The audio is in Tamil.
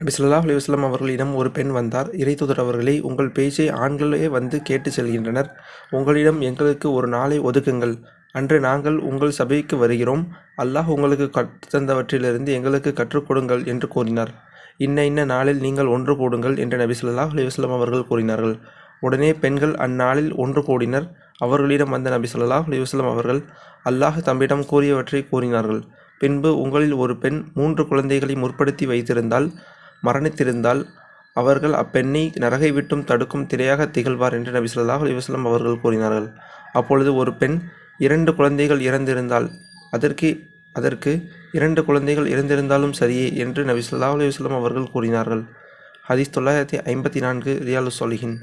நபி சொல்லாஹ் அலுவலம் அவர்களிடம் ஒரு பெண் வந்தார். இறைத்துதர் அவர்களே உங்கள் பேச்சை ஆண்களே வந்து கேட்டு செல்கின்றனர். உங்களிடம் எங்களுக்கு ஒரு நாளை ஒதுக்குங்கள். அன்று நாங்கள் உங்கள் சபைக்கு வருகிறோம். அல்லாஹ் உங்களுக்கு கற்றுத்தந்தவற்றிலிருந்து எங்களுக்கு கற்றுக் கொடுங்கள் என்று கூறினார். இன்ன இன்ன நாளில் நீங்கள் ஒன்று கூடுங்கள் என்று நபி சொல்லாஹ் அலுவலம் அவர்கள் கூறினார்கள். உடனே பெண்கள் அந்நாளில் ஒன்று கூடினர். அவர்களிடம் வந்த நபி சொல்லாஹ் அலுவலம் அவர்கள் அல்லாஹ் தம்மிடம் கூறியவற்றை கூறினார்கள். பின்பு உங்களில் ஒரு பெண் மூன்று குழந்தைகளை முற்படுத்தி வைத்திருந்தால் மரணித்திருந்தால் அவர்கள் அப்பெண்ணை நரகை விட்டும் தடுக்கும் திரையாக திகழ்வார் என்று நபி சொல்லாஹ் அலைஹி அவர்கள் கூறினார்கள். அப்பொழுது ஒரு பெண் இரண்டு குழந்தைகள் இறந்திருந்தால் அதற்கு அதற்கு இரண்டு குழந்தைகள் இறந்திருந்தாலும் சரியே என்று நபி சொல்லாஹ் அலைஹி அவர்கள் கூறினார்கள். ஹதீஸ் தொள்ளாயிரத்தி ஐம்பத்தி நான்கு ரியாலு சொலிஹின்